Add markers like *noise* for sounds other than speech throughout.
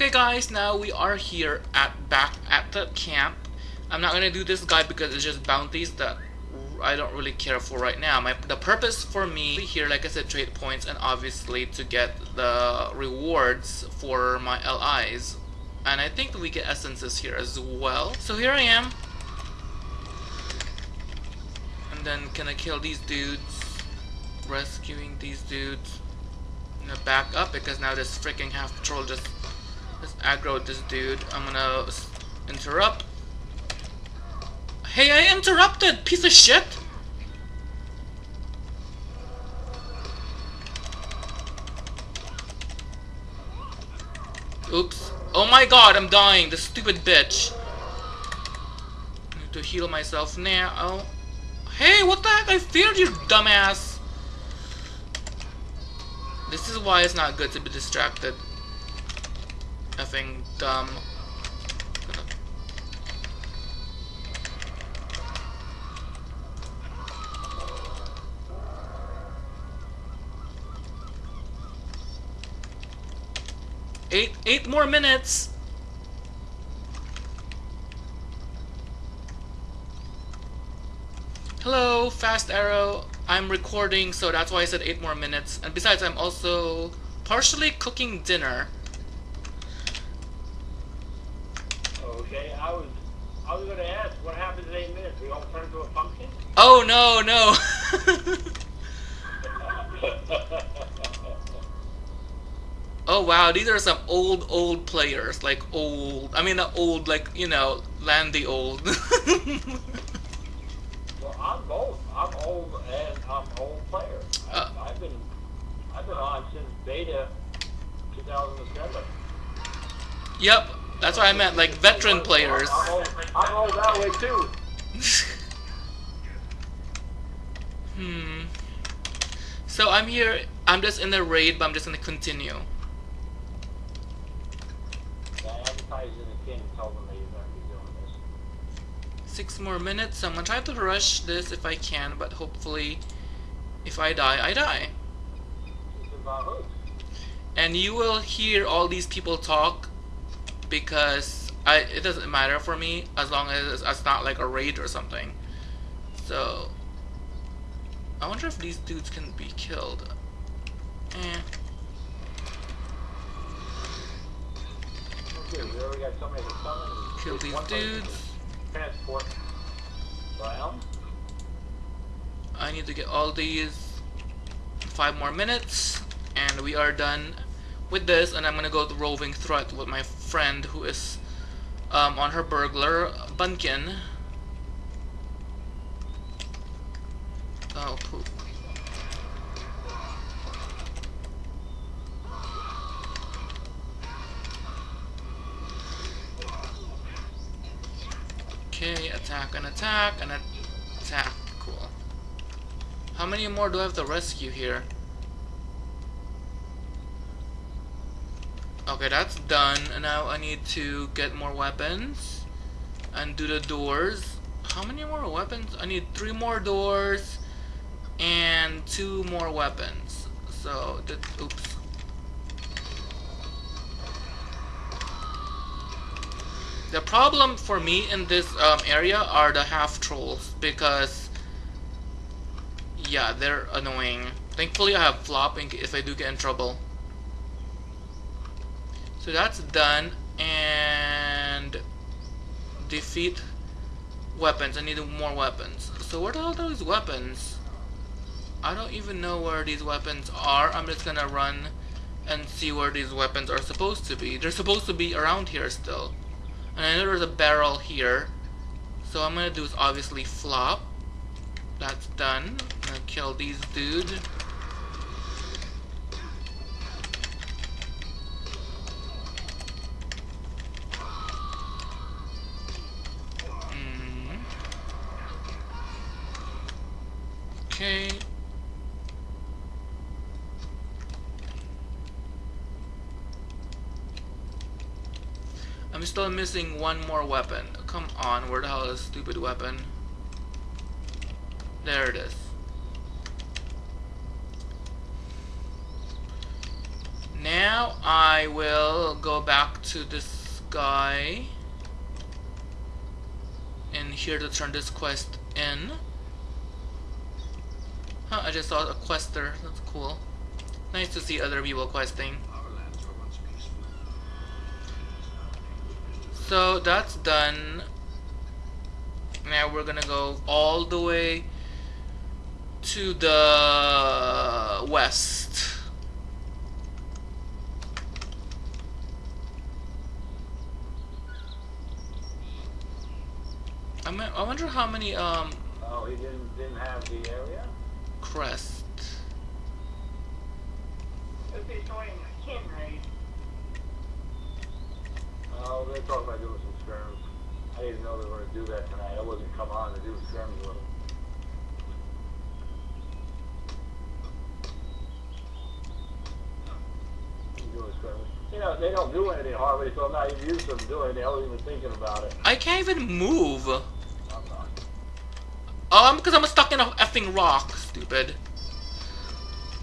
Okay guys, now we are here at back at the camp. I'm not gonna do this guy because it's just bounties that I don't really care for right now. My the purpose for me here, like I said, trade points and obviously to get the rewards for my LIs. And I think we get essences here as well. So here I am. And then can I kill these dudes? Rescuing these dudes. I'm gonna back up because now this freaking half troll just just aggro this dude. I'm gonna interrupt. Hey, I interrupted, piece of shit! Oops. Oh my god, I'm dying, the stupid bitch. I need to heal myself now. Oh. Hey, what the heck? I feared you, dumbass! This is why it's not good to be distracted. Effing dumb. Eight, eight more minutes. Hello, Fast Arrow. I'm recording, so that's why I said eight more minutes. And besides, I'm also partially cooking dinner. Okay, I was I was gonna ask what happens in eight minutes? We all turn into a pumpkin? Oh no, no. *laughs* oh wow, these are some old, old players. Like old, I mean not old, like, you know, Landy old. *laughs* well, I'm both. I'm old and I'm old player. I, Uh. I've been I've been on since beta 2007. yep, that's what I meant, like veteran players. I'm old, I'm that way too. Hmm. So I'm here, I'm just in the raid, but I'm just gonna continue. Yeah, advertise in the king told them that you're gonna be doing this. Six more minutes. I'm gonna try to rush this if I can, but hopefully, if I die, I die. It's about who? And you will hear all these people talk because I it doesn't matter for me as long as it's not like a raid or something. So I wonder if these dudes can be killed. Eh. Okay, we already got somebody to summon. Kill these dudes. Transport. I need to get all these five more minutes and we are done with this and I'm gonna go to roving threat with my friend who is um, on her burglar Bunkin. Oh poop. Okay, attack and attack and attack. Cool. How many more do I have to rescue here? Okay, that's done. And now I need to get more weapons and do the doors. How many more weapons? I need three more doors and two more weapons. So, that, oops. The problem for me in this um, area are the half trolls because yeah, they're annoying. Thankfully I have flop in if I do get in trouble. So that's done and defeat weapons. I need more weapons. So what are those weapons? I don't even know where these weapons are. I'm just gonna run and see where these weapons are supposed to be. They're supposed to be around here still. And I know there's a barrel here. So I'm gonna do is obviously flop. That's done. I'm gonna kill these dudes. I'm still missing one more weapon. Come on, where the hell is stupid weapon? There it is. Now I will go back to this guy and here to turn this quest in. Huh, I just saw a quester. That's cool. Nice to see other people questing. So that's done. Now we're gonna go all the way to the west. I, mean, I wonder how many um Oh, he didn't didn't have the area. crest. If he's joining a kin raid, They're talking about doing some skirms. I didn't know they were going to do that tonight. I wasn't come on to do skirms with them. You know, they don't do anything hardly, so I'm not even used to them doing it. I wasn't even thinking about it. I can't even move. I'm not. Um, I'm because I'm stuck in a effing rock. Stupid.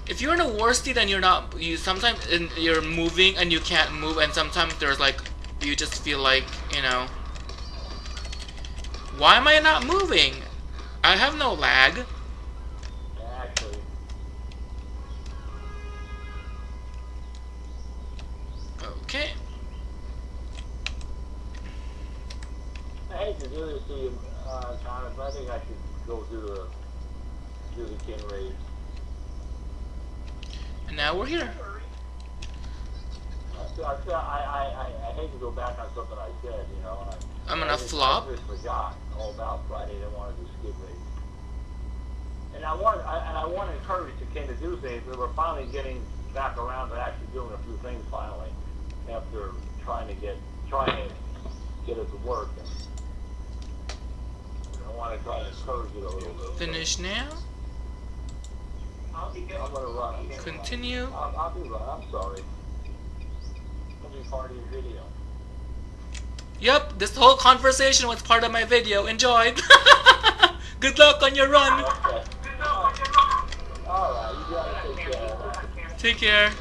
If you're in a war state and you're not, you sometimes in, you're moving and you can't move, and sometimes there's like, you just feel like, you know, why am I not moving? I have no lag. Actually, Okay. I hate to do this to you, uh, Thomas, but I think I should go do the do the kin raid. And now we're here. I, feel- I, feel- I, I, I, I hate to go back on something I said, you know. I, I'm gonna I just, flop. I just forgot all about Friday. I didn't want to do skid race. And I want, I, and I want to encourage the kid to do things. but We're finally getting back around to actually doing a few things finally, after trying to get, trying to get it to work. And I want to try to encourage it a little bit. Finish now. I'll be good. I'm gonna run. Continue. I'll, I'll be run. I'm sorry. I'll be part of your video. Yep, this whole conversation was part of my video. Enjoy. *laughs* Good luck on your run. Okay. Good luck with your mom. All right. You gotta take care. Take care.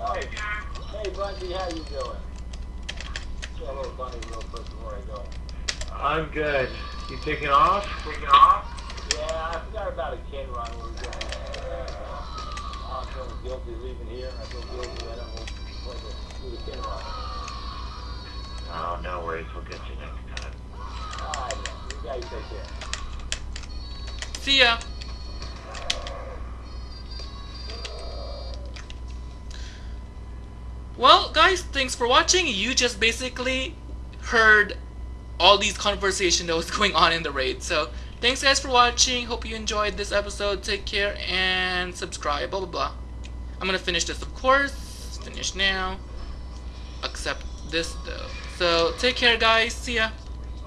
Oh, Hey, Bunty, how you doing? Hello, Bunny, real quick before I go. I'm good. You taking off? Taking off. Yeah, I forgot about a kin run we were doing. Uh, I'm feeling guilty leaving here, and I feel guilty that I'm going to. Oh, no worries. We'll get you next time. All right, you take care. See ya. Well, guys, thanks for watching. You just basically heard all these conversation that was *laughs* going on in the raid. So, thanks guys for watching. Hope you enjoyed this episode. Take care and subscribe. Blah blah blah. I'm gonna finish this, of course. Finish now. Accept this though. So, take care, guys. See ya.